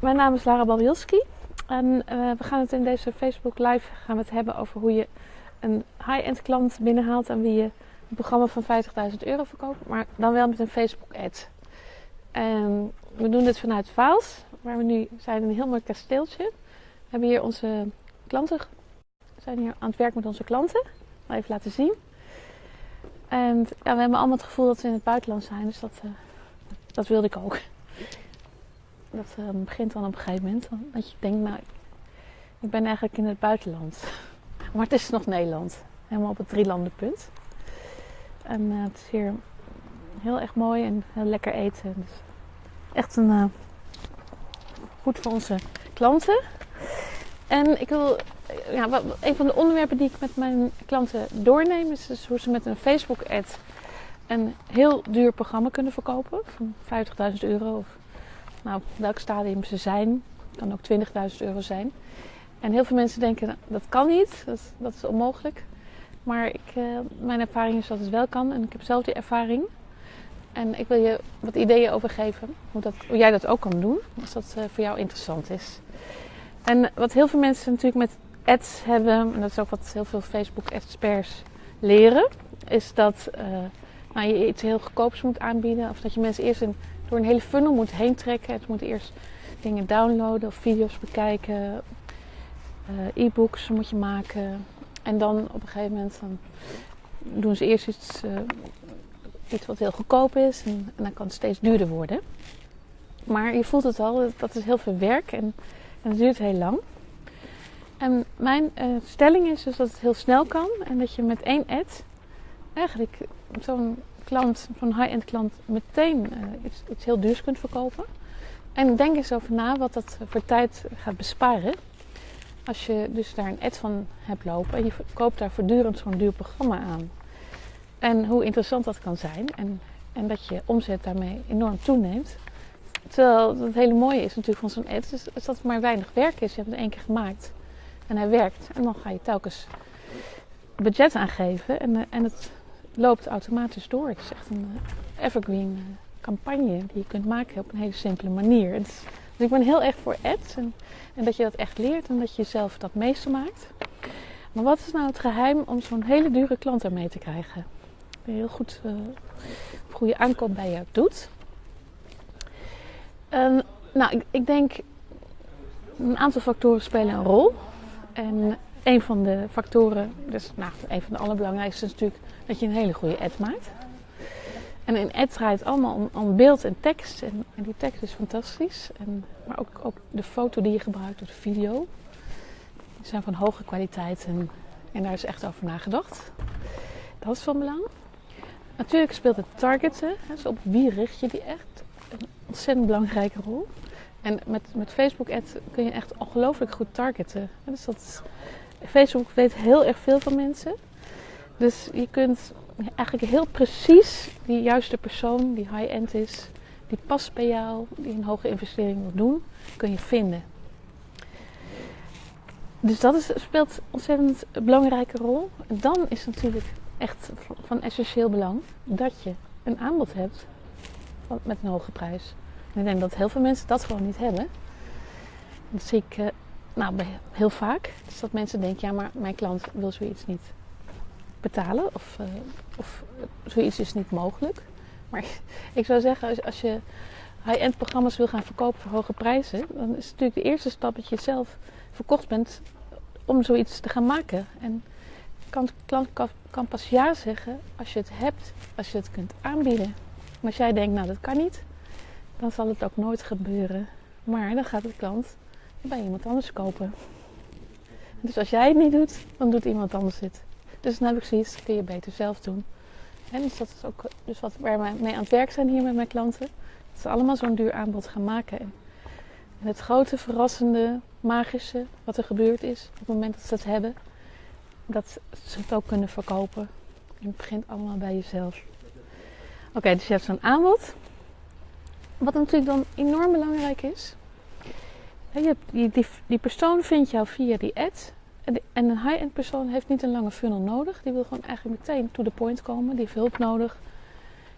Mijn naam is Lara Babielski en uh, we gaan het in deze Facebook Live gaan hebben over hoe je een high-end klant binnenhaalt en wie je een programma van 50.000 euro verkoopt, maar dan wel met een Facebook ad. We doen dit vanuit Vaals, waar we nu zijn in een heel mooi kasteeltje. We hebben hier onze klanten, we zijn hier aan het werk met onze klanten. Even laten zien. En ja, we hebben allemaal het gevoel dat we in het buitenland zijn, dus dat, uh, dat wilde ik ook dat uh, begint dan op een gegeven moment. Dat je denkt, nou, ik ben eigenlijk in het buitenland. Maar het is nog Nederland. Helemaal op het drielandenpunt. En uh, het is hier heel erg mooi en heel lekker eten. Dus echt een, uh, goed voor onze klanten. En ik wil, ja, een van de onderwerpen die ik met mijn klanten doorneem, is dus hoe ze met een Facebook-ad een heel duur programma kunnen verkopen. Van 50.000 euro of nou, welk stadium ze zijn. kan ook 20.000 euro zijn. En heel veel mensen denken, dat kan niet, dat, dat is onmogelijk. Maar ik, uh, mijn ervaring is dat het wel kan en ik heb zelf die ervaring. En ik wil je wat ideeën over geven, hoe, dat, hoe jij dat ook kan doen, als dat uh, voor jou interessant is. En wat heel veel mensen natuurlijk met ads hebben, en dat is ook wat heel veel Facebook-experts leren, is dat uh, nou, je iets heel goedkoops moet aanbieden. Of dat je mensen eerst een door een hele funnel moet heen trekken. Het moet eerst dingen downloaden of video's bekijken. Uh, e-books moet je maken. En dan op een gegeven moment dan doen ze eerst iets, uh, iets wat heel goedkoop is. En, dan kan het steeds duurder worden. Maar je voelt het al, dat is heel veel werk en, en het duurt heel lang. En mijn uh, stelling is dus dat het heel snel kan. En dat je met één ad eigenlijk zo'n klant, van high-end klant, meteen uh, iets, heel duurs kunt verkopen. En denk eens over na wat dat voor tijd gaat besparen. Als je dus daar een ad van hebt lopen en je koopt daar voortdurend zo'n duur programma aan. En hoe interessant dat kan zijn. En, en dat je omzet daarmee enorm toeneemt. Terwijl het hele mooie is natuurlijk van zo'n ad, is, is dat het maar weinig werk is. Je hebt het één keer gemaakt en hij werkt. En dan ga je telkens budget aangeven en, en het loopt automatisch door. Het is echt een uh, evergreen uh, campagne die je kunt maken op een hele simpele manier. dus ik ben heel erg voor ads en, dat je dat echt leert en dat je zelf dat meester maakt. Maar wat is nou het geheim om zo'n hele dure klant ermee te krijgen? Die heel goed uh, goede aankoop bij jou doet. Nou, ik, ik denk een aantal factoren spelen een rol. En een van de factoren, dus nou, een van de allerbelangrijkste is natuurlijk dat je een hele goede ad maakt. En een ad draait allemaal om, om beeld en tekst. En, en, die tekst is fantastisch. En, maar ook, de foto die je gebruikt, of de video. Die zijn van hoge kwaliteit en, en daar is echt over nagedacht. Dat is van belang. Natuurlijk speelt het targeten, dus op wie richt je die echt, een ontzettend belangrijke rol. En met, met Facebook ads kun je echt ongelooflijk goed targeten. Dus dat Facebook weet heel erg veel van mensen. Dus je kunt eigenlijk heel precies die juiste persoon die high-end is, die past bij jou, die een hoge investering wil doen, kun je vinden. Dus dat is, speelt een ontzettend belangrijke rol. En dan is natuurlijk echt van essentieel belang dat je een aanbod hebt met een hoge prijs. Ik denk dat heel veel mensen dat gewoon niet hebben. Dat ik uh, nou, heel vaak. Dus dat mensen denken, ja maar mijn klant wil zoiets niet betalen. Of, uh, of zoiets is niet mogelijk. Maar ik zou zeggen, als, je high-end programma's wil gaan verkopen voor hoge prijzen, dan is het natuurlijk de eerste stap dat je zelf verkocht bent om zoiets te gaan maken. En kan, klant kan pas ja zeggen als je het hebt, als je het kunt aanbieden. Maar als jij denkt, nou dat kan niet, dan zal het ook nooit gebeuren. Maar dan gaat de klant bij iemand anders kopen. Dus als jij het niet doet, dan doet iemand anders het. Dus dan heb ik zoiets, kun je beter zelf doen. En dus dat is ook dus wat, waar we mee aan het werk zijn hier met mijn klanten. Dat ze allemaal zo'n duur aanbod gaan maken. En het grote, verrassende, magische wat er gebeurd is op het moment dat ze het hebben, dat ze het ook kunnen verkopen. En het begint allemaal bij jezelf. Oké, dus je hebt zo'n aanbod. Wat natuurlijk dan enorm belangrijk is. Je die, die, persoon vindt jou via die ad. En een high-end persoon heeft niet een lange funnel nodig. Die wil gewoon eigenlijk meteen to the point komen. Die heeft hulp nodig.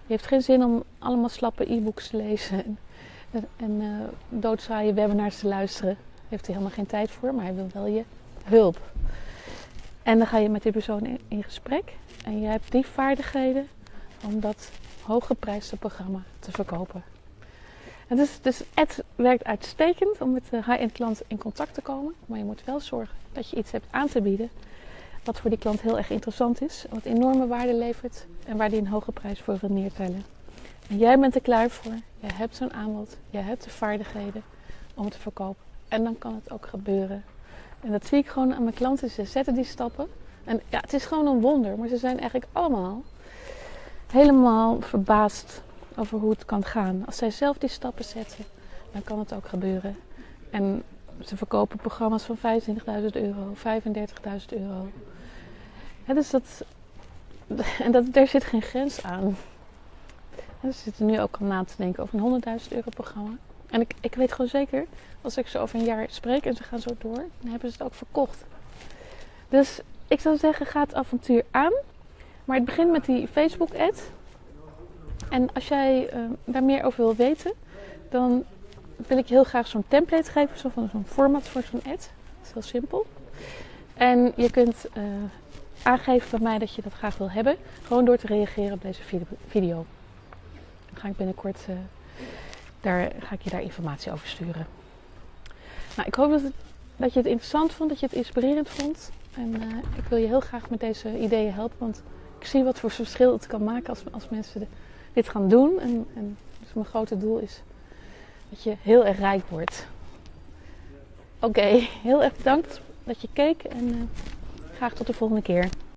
Die heeft geen zin om allemaal slappe e-books te lezen. En, en uh, doodzaaie webinars te luisteren. Heeft hij helemaal geen tijd voor, maar hij wil wel je hulp. En dan ga je met die persoon in, gesprek. En jij hebt die vaardigheden om dat hooggeprijsde programma te verkopen. Dus, dus Ad werkt uitstekend om met de high-end klant in contact te komen. Maar je moet wel zorgen dat je iets hebt aan te bieden wat voor die klant heel erg interessant is. Wat enorme waarde levert en waar die een hoge prijs voor wil neertellen. En jij bent er klaar voor. Jij hebt zo'n aanbod. Jij hebt de vaardigheden om het te verkopen. En dan kan het ook gebeuren. En dat zie ik gewoon aan mijn klanten. Ze zetten die stappen. En ja, het is gewoon een wonder. Maar ze zijn eigenlijk allemaal helemaal verbaasd over hoe het kan gaan. Als zij zelf die stappen zetten, dan kan het ook gebeuren. En ze verkopen programma's van 25.000 euro, 35.000 euro. Dus dat, en dat, daar zit geen grens aan. ze zitten nu ook al na te denken over een 100.000 euro programma. En ik, ik weet gewoon zeker, als ik ze over een jaar spreek en ze gaan zo door, dan hebben ze het ook verkocht. Dus ik zou zeggen, ga het avontuur aan. Maar het begint met die Facebook-ad. En als jij uh, daar meer over wil weten, dan wil ik heel graag zo'n template geven, zo van zo'n format voor zo'n ad. Dat is heel simpel. En je kunt uh, aangeven bij mij dat je dat graag wil hebben, gewoon door te reageren op deze video. Dan ga ik binnenkort, uh, daar, ga ik je daar informatie over sturen. Nou, ik hoop dat, het, dat je het interessant vond, dat je het inspirerend vond. En uh, ik wil je heel graag met deze ideeën helpen, want ik zie wat voor verschil het kan maken als, als mensen dit gaan doen. En, en dus mijn grote doel is dat je heel erg rijk wordt. Oké, heel erg bedankt dat je keek en uh, graag tot de volgende keer.